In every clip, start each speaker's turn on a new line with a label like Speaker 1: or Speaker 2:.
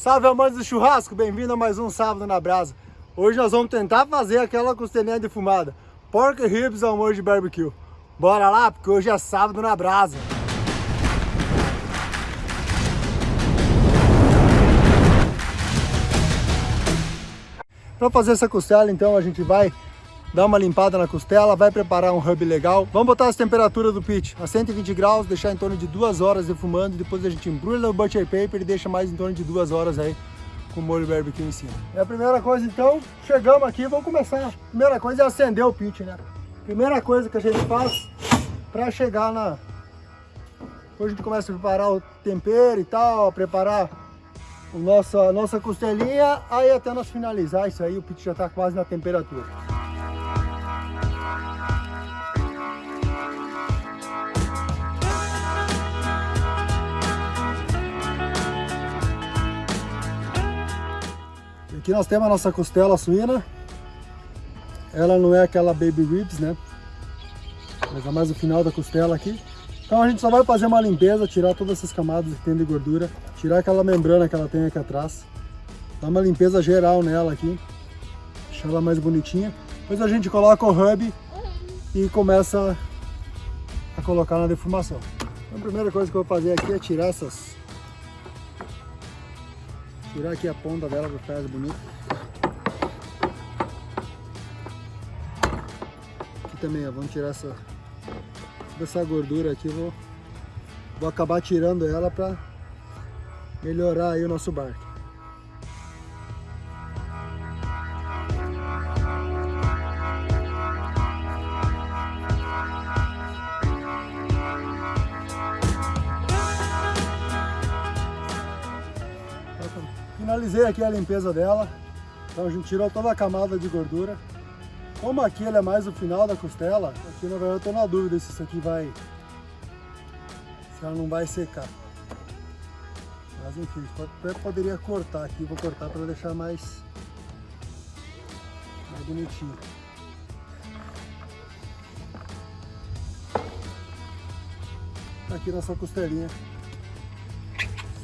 Speaker 1: Salve amantes do churrasco, bem-vindo a mais um Sábado na Brasa. Hoje nós vamos tentar fazer aquela costelinha defumada, pork ribs ao molho de barbecue. Bora lá, porque hoje é Sábado na Brasa. Para fazer essa costela, então, a gente vai dar uma limpada na costela, vai preparar um hub legal. Vamos botar as temperaturas do pit a 120 graus, deixar em torno de duas horas defumando, depois a gente embrulha no butcher paper e deixa mais em torno de duas horas aí com o molho barbecue em cima. É a primeira coisa então, chegamos aqui, vamos começar. Primeira coisa é acender o pit, né? Primeira coisa que a gente faz para chegar na... Depois a gente começa a preparar o tempero e tal, preparar o nosso, a nossa costelinha, aí até nós finalizar isso aí, o pit já está quase na temperatura. Aqui nós temos a nossa costela suína. Ela não é aquela baby ribs, né? Mas é mais o final da costela aqui. Então a gente só vai fazer uma limpeza, tirar todas essas camadas que tem de gordura, tirar aquela membrana que ela tem aqui atrás. Dar uma limpeza geral nela aqui, deixar ela mais bonitinha. Depois a gente coloca o hub e começa a colocar na defumação. Então, a primeira coisa que eu vou fazer aqui é tirar essas Tirar aqui a ponta dela para ficar bonito. Aqui também, ó, vamos tirar essa, essa gordura aqui, vou, vou acabar tirando ela para melhorar aí o nosso barco. Finalizei aqui a limpeza dela. Então a gente tirou toda a camada de gordura. Como aqui ele é mais o final da costela, aqui na verdade eu estou na dúvida se isso aqui vai... Se ela não vai secar. Mas enfim, até poderia cortar aqui, vou cortar para deixar mais, mais bonitinho. Tá aqui nossa costelinha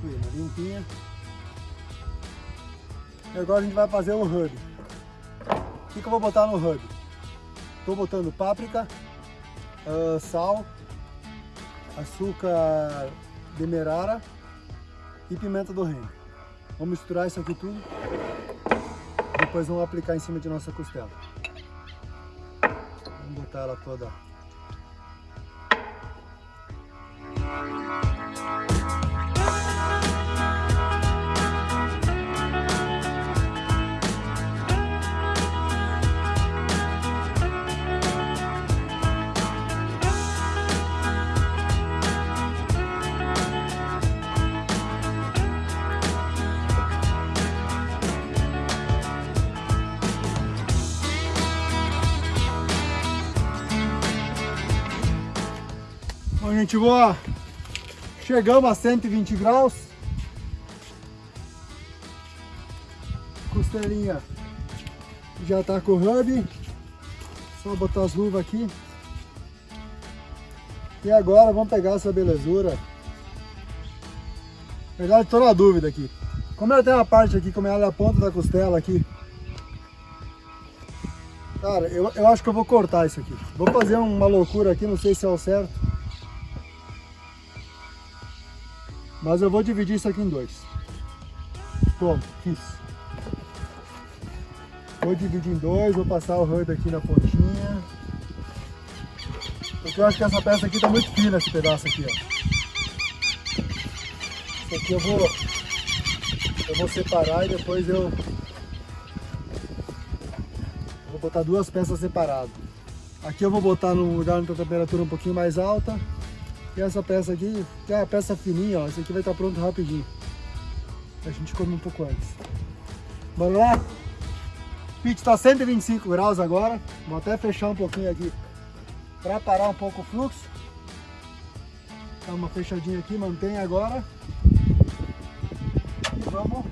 Speaker 1: suína, limpinha. E agora a gente vai fazer o hub. O que, que eu vou botar no hub? Estou botando páprica, uh, sal, açúcar demerara e pimenta do reino. Vamos misturar isso aqui tudo. Depois vamos aplicar em cima de nossa costela. Vamos botar ela toda gente, boa. Chegamos a 120 graus. Costelinha já tá com o hub. Só botar as luvas aqui. E agora vamos pegar essa belezura. Na verdade, tô na dúvida aqui. Como ela tem uma parte aqui, como ela é a ponta da costela aqui. Cara, eu, eu acho que eu vou cortar isso aqui. Vou fazer uma loucura aqui, não sei se é o certo. Mas eu vou dividir isso aqui em dois. Toma, fiz. Vou dividir em dois, vou passar o hub aqui na pontinha. Porque eu acho que essa peça aqui tá muito fina, esse pedaço aqui, ó. Isso aqui eu vou, eu vou separar e depois eu vou botar duas peças separadas. Aqui eu vou botar num lugar a temperatura um pouquinho mais alta e essa peça aqui, que é a peça fininha, ó, esse aqui vai estar pronto rapidinho. A gente come um pouco antes. Bora lá? O pit está 125 graus agora. Vou até fechar um pouquinho aqui para parar um pouco o fluxo. Dá uma fechadinha aqui, mantém agora. E vamos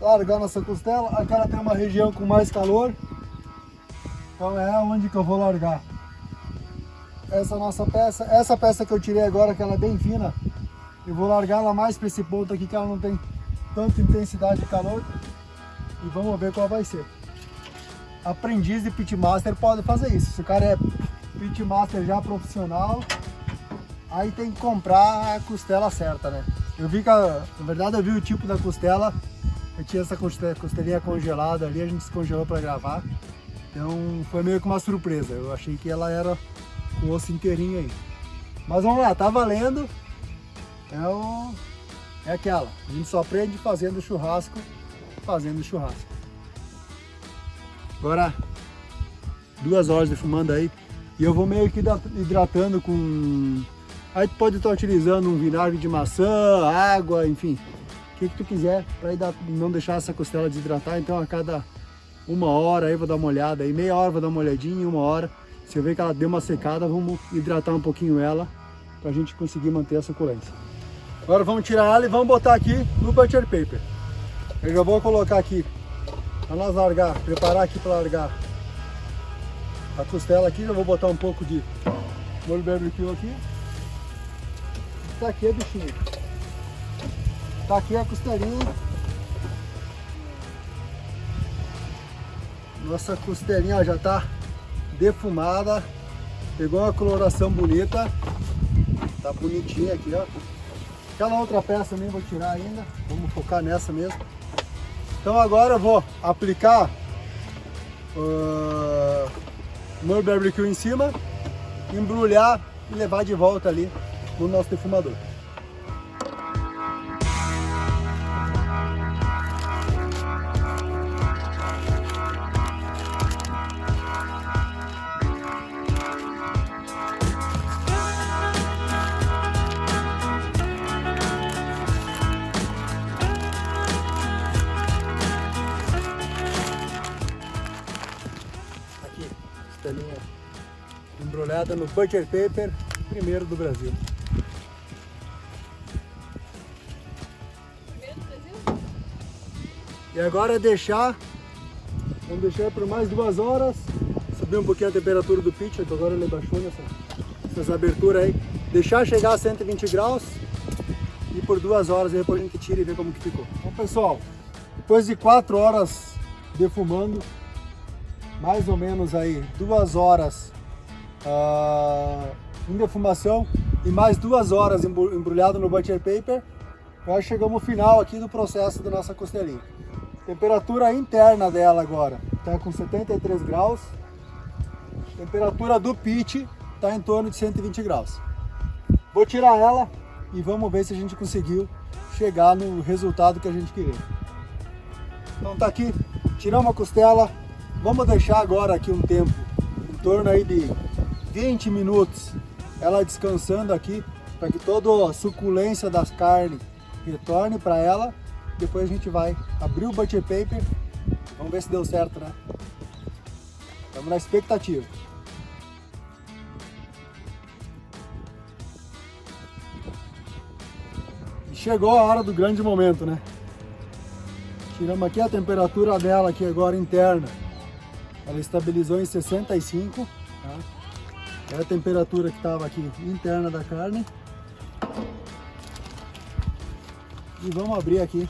Speaker 1: largar nossa costela. Aqui ela tem uma região com mais calor. Então é onde que eu vou largar essa nossa peça. Essa peça que eu tirei agora, que ela é bem fina, Eu vou largar ela mais para esse ponto aqui que ela não tem tanta intensidade de calor. E vamos ver qual vai ser. Aprendiz de pitmaster pode fazer isso. Se o cara é pitmaster já profissional, aí tem que comprar a costela certa, né? Eu vi que, a, na verdade eu vi o tipo da costela, eu tinha essa costelinha congelada ali, a gente descongelou para gravar. Então foi meio que uma surpresa, eu achei que ela era com o osso inteirinho aí. Mas vamos lá, tá valendo. É, o... é aquela, a gente só aprende fazendo churrasco, fazendo churrasco. Agora, duas horas defumando aí, e eu vou meio que hidratando com Aí tu pode estar utilizando um vinagre de maçã, água, enfim, o que, que tu quiser para não deixar essa costela desidratar. Então a cada uma hora aí vou dar uma olhada, aí meia hora vou dar uma olhadinha, uma hora. Eu ver que ela deu uma secada, vamos hidratar um pouquinho ela para a gente conseguir manter a suculência. Agora vamos tirar ela e vamos botar aqui no butcher paper. Eu já vou colocar aqui para nós largar, preparar aqui para largar a costela aqui. Já vou botar um pouco de molho barbecue aqui. Tá aqui a bichinha. Tá aqui a costelinha. Nossa costelinha já tá defumada. Pegou uma coloração bonita. Tá bonitinha aqui, ó. Aquela outra peça nem vou tirar ainda. Vamos focar nessa mesmo. Então agora eu vou aplicar uh, meu barbecue em cima, embrulhar e levar de volta ali no nosso defumador. Embrulhada no butcher paper, primeiro do Brasil. E agora é deixar, vamos deixar por mais duas horas, subir um pouquinho a temperatura do pitch, agora ele baixou nessa, nessas aberturas aí. Deixar chegar a 120 graus e por duas horas depois a gente tira e vê como que ficou. Então pessoal, depois de quatro horas defumando, mais ou menos aí duas horas uh, em defumação e mais duas horas embrulhado no butcher paper, nós chegamos ao final aqui do processo da nossa costelinha. Temperatura interna dela agora está com 73 graus. Temperatura do pit está em torno de 120 graus. Vou tirar ela e vamos ver se a gente conseguiu chegar no resultado que a gente queria. Então tá aqui, tiramos a costela. Vamos deixar agora aqui um tempo, em torno aí de 20 minutos, ela descansando aqui, para que toda a suculência das carnes retorne para ela depois a gente vai abrir o butcher paper. Vamos ver se deu certo, né? Estamos na expectativa. E chegou a hora do grande momento, né? Tiramos aqui a temperatura dela aqui agora interna. Ela estabilizou em 65, tá? É a temperatura que estava aqui interna da carne. E vamos abrir aqui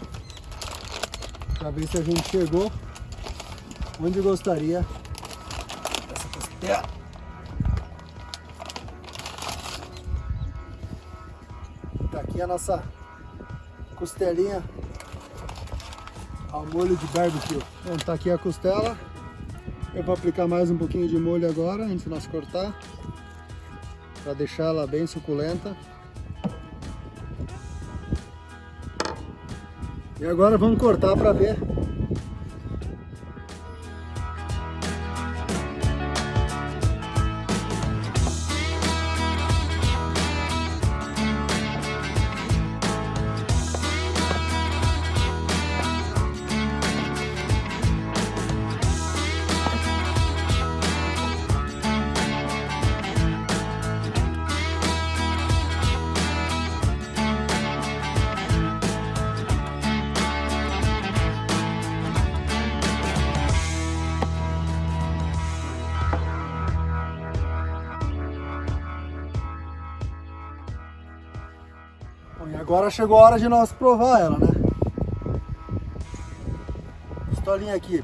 Speaker 1: para ver se a gente chegou onde gostaria dessa costela. Tá aqui a nossa costelinha ao molho de barbecue. Então tá aqui a costela. Eu vou aplicar mais um pouquinho de molho agora, antes de nós cortar, para deixar ela bem suculenta. E agora vamos cortar para ver Agora chegou a hora de nós provar ela, né? Pistolinha aqui.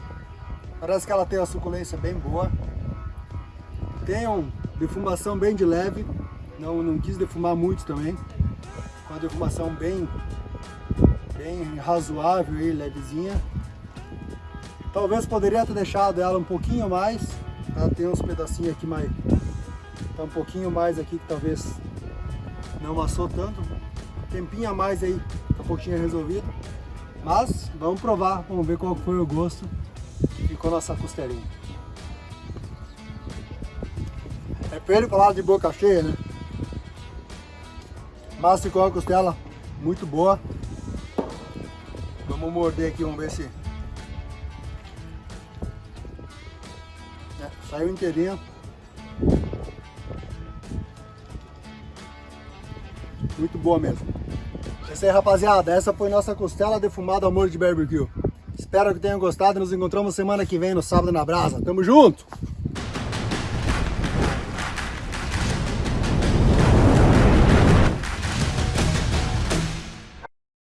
Speaker 1: Parece que ela tem uma suculência bem boa. Tem uma defumação bem de leve. Não, não quis defumar muito também. Uma defumação bem, bem razoável e levezinha. Talvez poderia ter deixado ela um pouquinho mais. Tá? Tem uns pedacinhos aqui mais... Tá um pouquinho mais aqui que talvez não amassou tanto. Tempinho a mais aí, a pouquinho é resolvido. Mas vamos provar, vamos ver qual foi o gosto que ficou nossa costelinha. É feio falar de boca cheia, né? Mas ficou a costela muito boa. Vamos morder aqui, vamos ver se... É, saiu inteirinho. Muito boa mesmo. É isso aí, rapaziada. Essa foi nossa costela defumada ao molho de barbecue. Espero que tenham gostado. Nos encontramos semana que vem no Sábado na Brasa. Tamo junto!